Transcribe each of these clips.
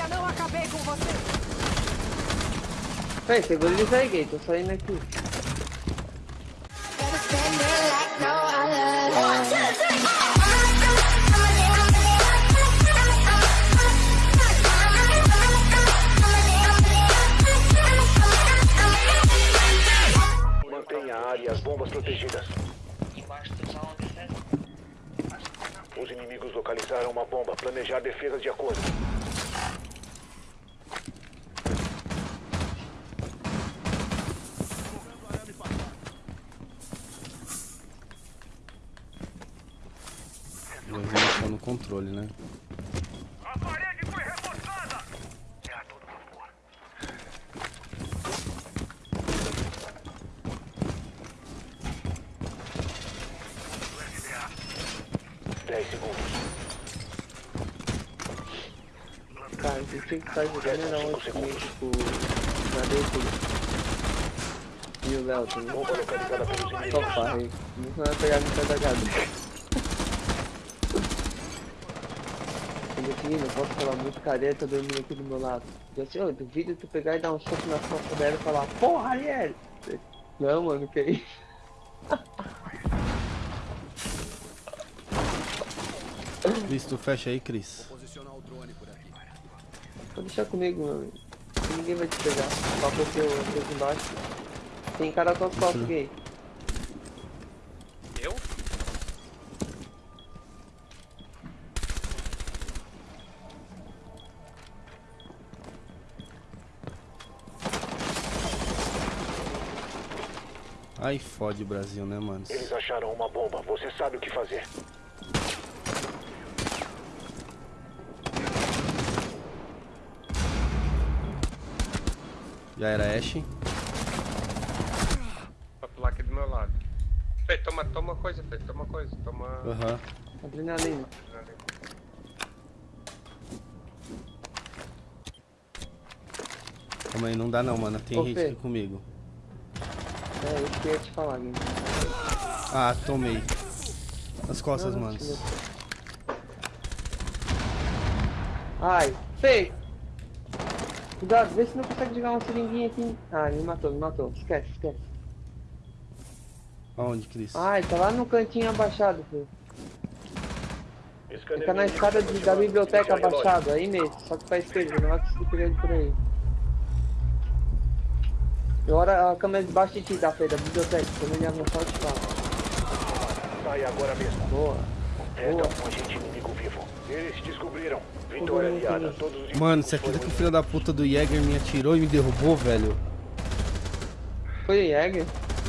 Ainda não acabei com você. Véi, segura eles aí, gay. Tô saindo aqui. Mantenha a área e as bombas protegidas. Embaixo do salão de festa. Os inimigos localizaram uma bomba. Planejar defesas de acordo. Vou mexer no controle, né? A parede foi reforçada! É a todo vapor. Dez segundos. Cara, você tinha que jogando era onde comigo, tipo, na dentro. E o Léo também. Bomba localizada pelos Só inimigos. pai. Nunca vai pegar no pé da cadeira. Aqui, não posso falar muito careta dormindo aqui do meu lado. Eu assim, ô, duvido tu pegar e dar um soco na costa dela e falar, porra, Ariel! Não, mano, que isso? Cris, tu fecha aí, Cris. Pode deixar comigo, mano. Ninguém vai te pegar. Só porque eu tô aqui embaixo. Tem cara com as costas gay. Ai, fode Brasil, né, mano? Eles acharam uma bomba. Você sabe o que fazer. Já era Ash. Pra pular aqui do meu lado. Fê, toma, toma coisa, Fê, toma coisa, toma. Aham. Adrenalina. Calma aí, não dá não, mano. Tem Ô, hit Fê. aqui comigo. É, isso que eu ia te falar, gay. Ah, tomei. Nas costas, Não, não, mano. Ai, Fê! Cuidado, vê se não consegue jogar uma seringuinha aqui. Ah, ele me matou, me matou. Esquece, esquece. Aonde, Cris? Ai, tá lá no cantinho abaixado. Escaneamento Fica na escada de- da biblioteca abaixado, aí mesmo. Só que pra esquerda, não vai conseguir pegar ele por aí. E ora a câmera de baixo de ti, da da biblioteca. Quando ele avançar, eu te falo. Saia agora mesmo. Boa. Resta Boa. um agente inimigo vivo. Eles descobriram. Vitória aliada. Todos os Mano, você acredita que o filho da puta do Jäger me atirou e me derrubou, velho? Foi o Jäger?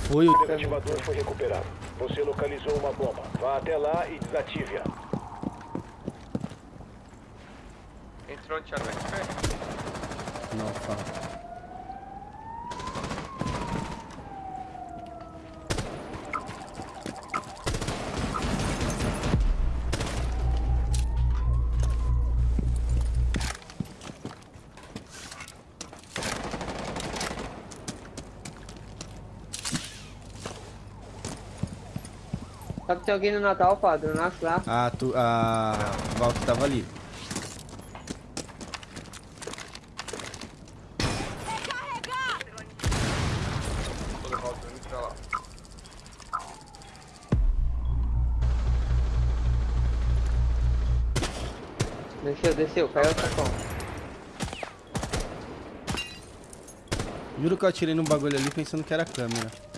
Foi o... O desativador foi recuperado. Você localizou uma bomba. Vá até lá e desative-a. Entrou? Não, fala. Tem alguém no Natal, padre? Nasce lá. Ah, tu... A... Val que tava ali. Desceu, desceu, caiu o sacão. Juro que eu atirei num bagulho ali pensando que era câmera.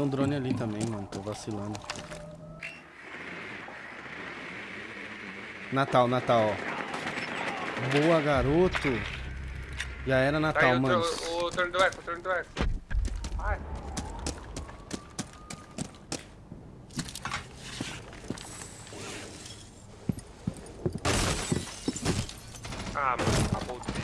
Tem um drone ali também, mano. Tô vacilando. Natal, Natal, ó. Boa, garoto. Já era aí Natal, o, mano. tro- o turno do eco, o turno do eco. Ai. Ah, mano, acabou o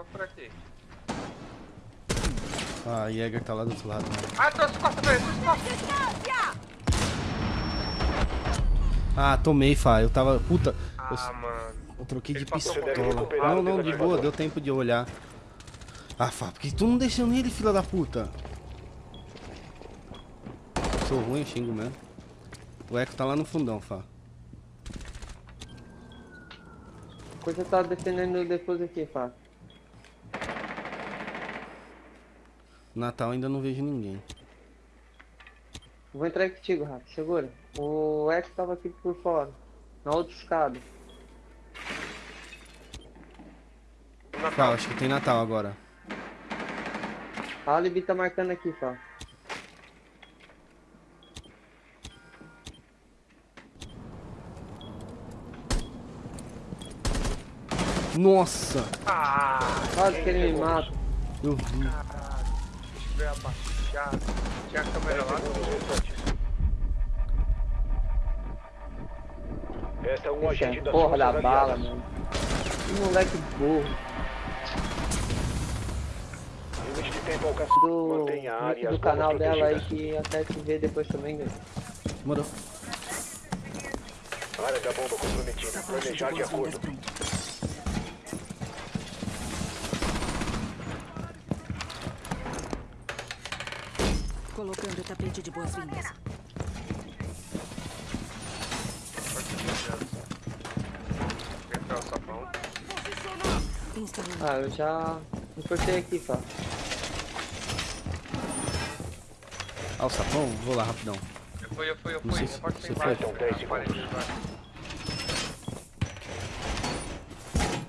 tava por aqui. Ah, Jäger tá lá do outro lado, mano. Ah, trouxe costas pra ele, trouxe costas. Ah, tomei, Fá. Eu tava. Puta. Eu, Ah, mano. eu troquei de Ele pistola. Não, não, de boa. Deu tempo de olhar. Ah, Fá, porque tu não deixou nele, filha da puta. Eu sou ruim, eu xingo mesmo. O Eco tá lá no fundão, Fá. Coisa tá defendendo depois aqui, Fá. Natal ainda não vejo ninguém. Vou entrar contigo, Rafa. Segura. O X tava aqui por fora. Na outra escada. Fá, acho que tem Natal agora. A Alibi tá marcando aqui, Fá. Nossa! Ah, Quase que ele me mata. Eu vi. Abaixado. Tinha a câmera lá. Restantes. Resta um agente é das porra da bala, aliadas. mano. Que moleque burro. Limite de tempo alcançado. Do, canal dela aí que até te ver depois também, né? Demorou. Área da bomba comprometida. Planejar de acordo. Colocando o tapete de boas-vindas. Ah, eu já encortei aqui, Fá. Ah, o sapão? Vou lá rapidão. Eu fui, eu fui, eu fui. se tem foi. vários. São 10 parede, segundos. vai.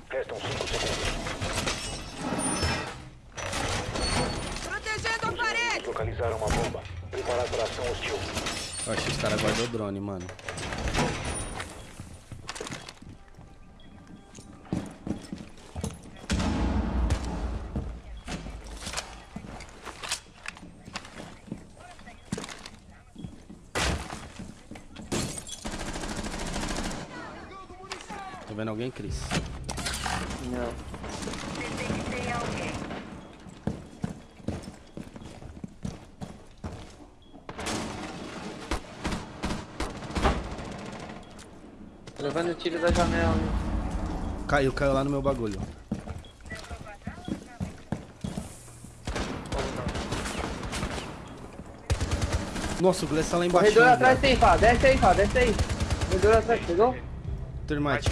Restam 5 segundos. Protegendo a Os inimigos localizaram uma bomba. Preparar para ação hostil. Eu acho que os caras guardou o drone, mano. Tá vendo alguém, Cris? Não. Tô Levando o tiro da janela. Caiu, caiu lá no meu bagulho. Nossa, o Glass tá lá embaixo. Corredor atrás tem, Fá. Desce aí, Fá. Desce aí. Corredor atrás, pegou? Termite.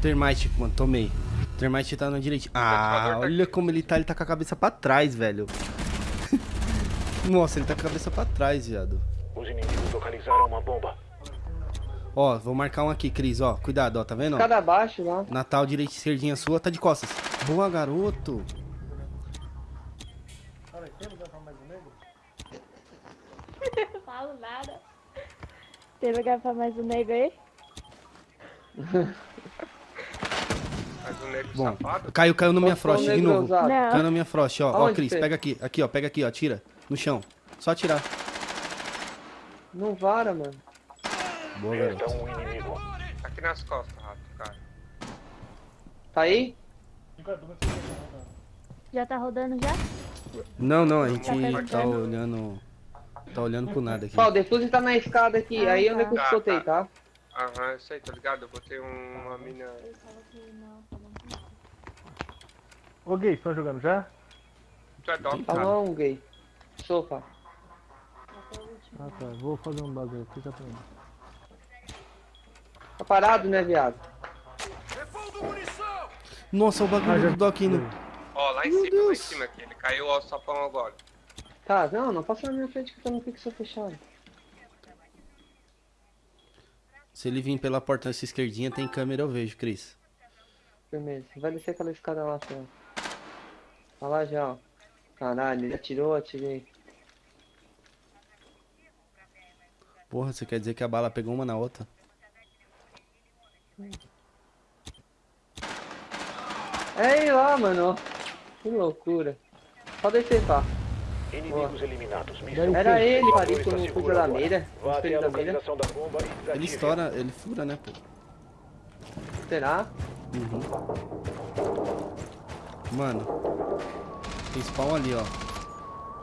Termite, mano, tomei. Termite tá na direita. Ah, tá olha como ele tá, ele tá com a cabeça pra trás, velho. Nossa, ele tá com a cabeça pra trás, viado. Os inimigos localizaram uma bomba. Ó, vou marcar um aqui, Cris, ó. Cuidado, ó, tá vendo? Cada abaixo lá. Natal, direita e esquerdinha sua, tá de costas. Boa, garoto. falo nada. Tem lugar pra mais um nego aí? Mas o negro Bom, safado. caiu, caiu na minha Posso frost o de negro novo. ousado? Não. Caiu na minha frost, ó. Ó, Aonde, Cris, pega aqui. Aqui, ó, pega aqui, ó. Tira. No chão. Só tirar. Não vara, mano. Boa, Resta garoto. um inimigo. Aqui nas costas, rato, cara. Tá aí? Já tá rodando já? Não, não, a gente Tá tá olhando. Tá olhando pro nada aqui. Fá, o defuse tá na escada aqui. Ah, aí onde é que eu tá. escutei, tá? Aham, eu sei, tô ligado. Eu botei um- uma mina. Ô gay, estão jogando já? Tu é doc, Tá bom, gay. Sofa. Ah tá, vou fazer um bagulho aqui, já tô indo. Tá parado, né, viado? Nossa, o bagulho do Doc indo. Ó, lá em Meu cima, lá em Deus. cima aqui. Ele caiu ó, o sapão agora. Tá, não, não passa na minha frente que eu tô no pixel fechado. Se ele vir pela porta nessa esquerdinha, tem câmera, eu vejo, Cris. Firmeza. Vai descer aquela escada lá, Fê. Tá lá já, ó. Caralho, ele atirou, atirei. Porra, você quer dizer que a bala pegou uma na outra? É ele lá, mano. Que loucura. Só descer, pá. Inimigos eliminados. Missão Era ele, O Paris, está com o da mira. Da mira. Ele estoura, ele fura, né, pô? Será? Mano. Tem spawn ali, ó.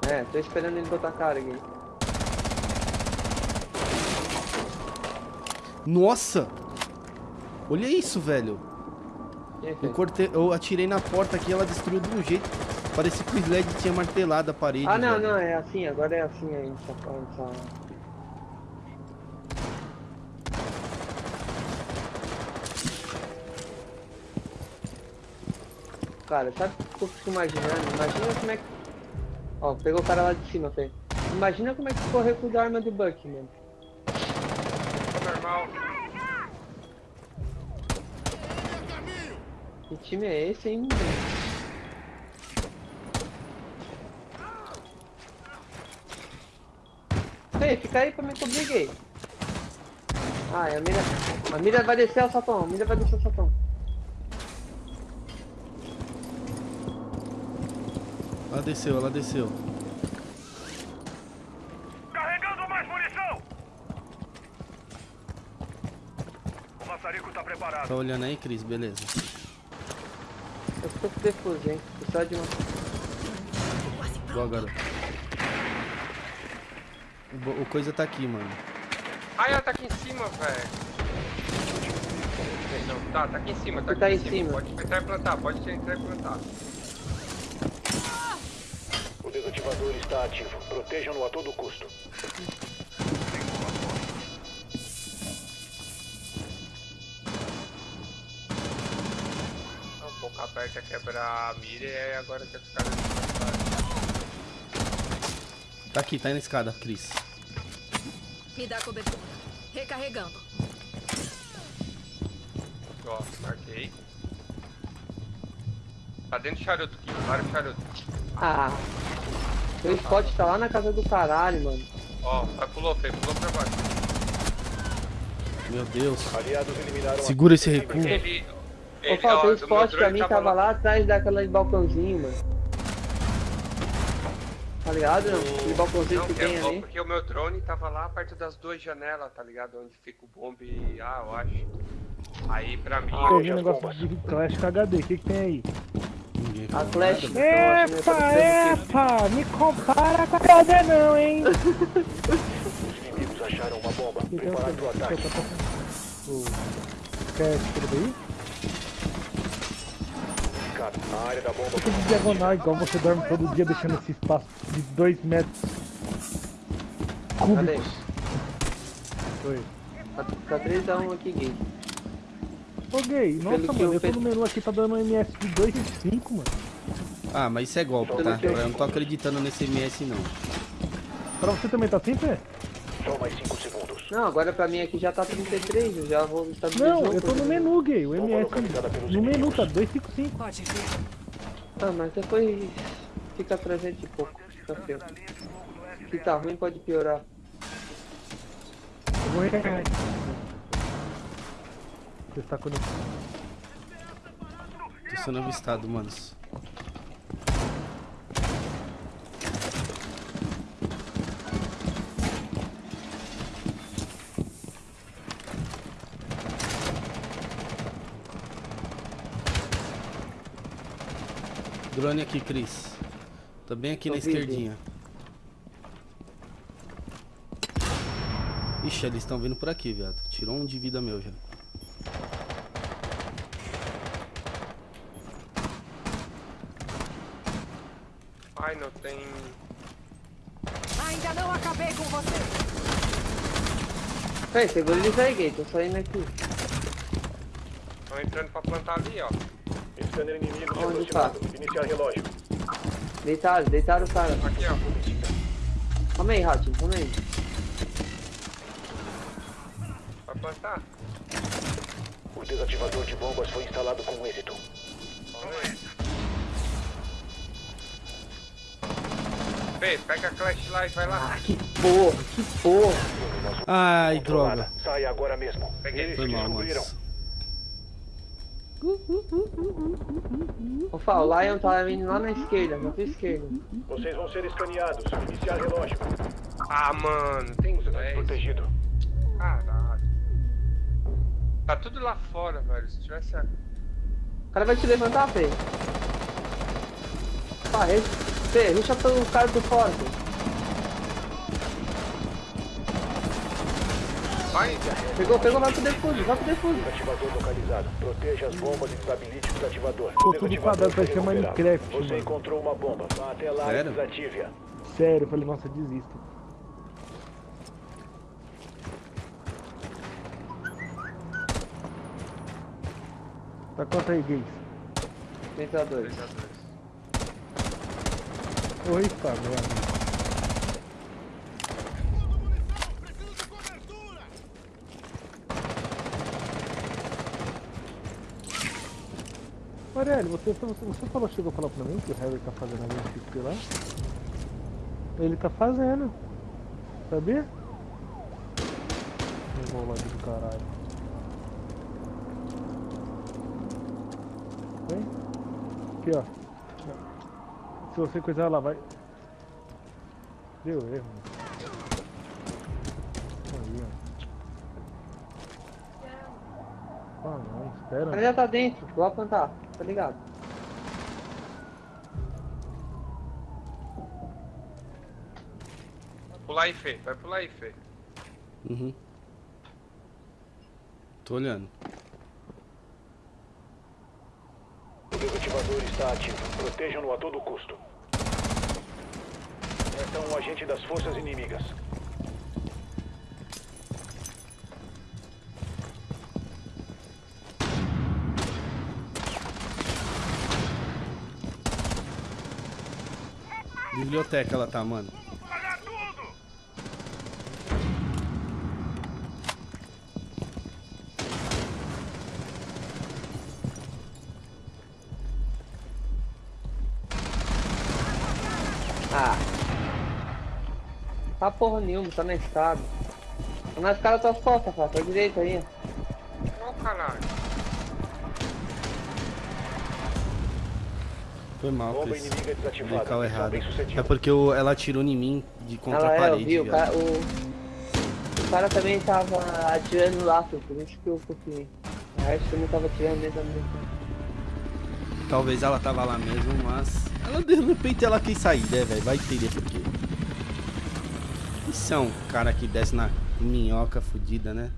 É, tô esperando ele botar a cara aqui. Nossa! Olha isso, velho. Eu cortei, eu atirei na porta aqui, ela destruiu de um jeito. Parecia que o Sled tinha martelado a parede. Ah, não, velho. não, é assim, agora é assim aí, essa, essa... Cara, sabe o que eu fico imaginando? Imagina como é que... Ó, pegou o cara lá de cima, Fê. Imagina como é que ficou recusar a arma do Buck, mano. Normal. Que time é esse, hein? Fê, fica aí pra mim que eu briguei. Ah, é a mira... A mira vai descer o sapão, a mira vai descer o sapão. Ela desceu, ela desceu. Carregando mais munição! O maçarico tá preparado. Tá olhando aí, Cris? Beleza. Eu tô com defuso, hein? Precisa de uma... Boa, garoto. O, o coisa tá aqui, mano. Ai, ela tá aqui em cima, velho. Não, tá, tá aqui em cima, tá Você aqui tá em em cima. cima. Pode entrar e plantar, pode entrar e plantar. O desativador está ativo. Protejam-no a todo custo. Aberta quebrar a mira e aí agora quer ficar Tá aqui, tá na escada, Cris. Me dá cobertura. Recarregando. Ó, marquei. Tá dentro do charuto aqui, vários charutos. Ah... Seu spot tá lá na casa do caralho, mano. Ó, vai pulou, Fê, pulou pra baixo. Meu Deus. Aliados eliminaram Segura esse recuo. Ele. Ô, ele Fábio, ó, teu do meu spot pra mim tava lá atrás daquele balcãozinho, mano. Tá ligado? Não? Aquele balcãozinho Não, que é tem ali. porque o meu drone tava lá perto das duas janelas, tá ligado? Onde fica o bombe, ah, eu acho. Aí pra mim. Eu vi um negócio de Clash HD, o que que tem aí? A Clash... Epa, epa, me compara com a HD não, hein? Os inimigos acharam uma bomba. Um Preparando o ataque. Quer escrever aí? A área da bomba Fica de diagonal, igual você dorme todo dia deixando esse espaço de 2 metros Cadê? cúbicos. Oi. Tá, tá 3x1 aqui, gay. Ô gay, nossa Pelo mano, eu eu tô no menu aqui, tá dando um MS de 2 e 5, mano. Ah, mas isso é golpe, tá? eu- Eu não tô acreditando nesse MS, não. Pra você também tá assim, Fê? Só mais 5 segundos. Não, agora pra mim aqui já tá 33, eu já vou estabilizar. Não, eu tô no menu, gay. O MS no menu tá 255. Pode vir. Ah, mas depois fica 300 e pouco. Fica feio. Se tá ruim, pode piorar. Eu vou recarregar. Você está conectado. Tô sendo avistado, manos. Drone aqui, Cris. Tá bem aqui Tô na esquerdinha. Ixi, eles estão vindo por aqui, viado. Tirou um de vida meu já. Ai, não tem. Ainda não acabei com você. Ei, segura eles aí, gay. Tô saindo aqui. Estão entrando pra plantar ali, ó. Scanner inimigo se Onde tá? Iniciar relógio. Deitaram, deitaram o cara. Aqui, ó. Calma aí, Ratinho, calma aí. Vai plantar? O desativador de bombas foi instalado com êxito. Fê, pega a Clash lá e vai lá. Ah, que porra, que porra. Ai, droga. Saia agora mesmo. Peguei. Eles Foi mal, descobriram. Ô, Fá, o Lion tá vindo lá na esquerda, na tua esquerda. Vocês vão ser escaneados. Iniciar relógio. Ah, mano, tem uns Você tá 10. protegido. Caralho. Tá tudo lá fora, velho. Se tivesse. a- O cara vai te levantar, Fê. Fá, re... Fê, ruxa pelo cara do fora, Fê. Vai. Pegou, pegou, vai pro defuso, vai pro defuso. Desativador localizado. Proteja as bombas e desabilite o desativador. Ficou O tudo quadrado, parecia recuperado. Minecraft, Você mano. encontrou uma bomba. Vá até lá Sério? e desative-a. Sério, eu falei, nossa, desisto. Tá quanto aí, gays? Pensadores. 3 a 2. Oi, meu amigo. Aurélio, você, você, falou, chegou a falar pra mim que o Harry tá fazendo a minha XP lá? Ele tá fazendo. Sabia? Enrolado do caralho. Vem. Aqui, ó. Se você coisar lá, vai. Deu erro. Aí, ó. Ah, não, espera. cara já tá dentro, vou plantar, tá ligado? Pular aí, Fê. Vai pular aí, Fê. Uhum. Tô olhando. O desativador está ativo. Protejam-no a todo custo. É um agente das forças inimigas. Biblioteca ela tá, mano. Ah. Tá porra nenhuma, tá na escada. Tá na escada tuas costas, cara, tá direita aí. Ô, caralho. Foi mal, Cris. Clicar o Missão errado. É porque eu- ela atirou em mim de contra Ela a é, eu parede. vi, o cara, o, o cara também tava atirando lá, por isso que eu consegui. O resto também tava atirando dentro da minha. Talvez ela tava lá mesmo, mas. Ela de repente ela quis sair, né, velho? Vai entender por quê. Isso é um cara que desce na minhoca fudida, né?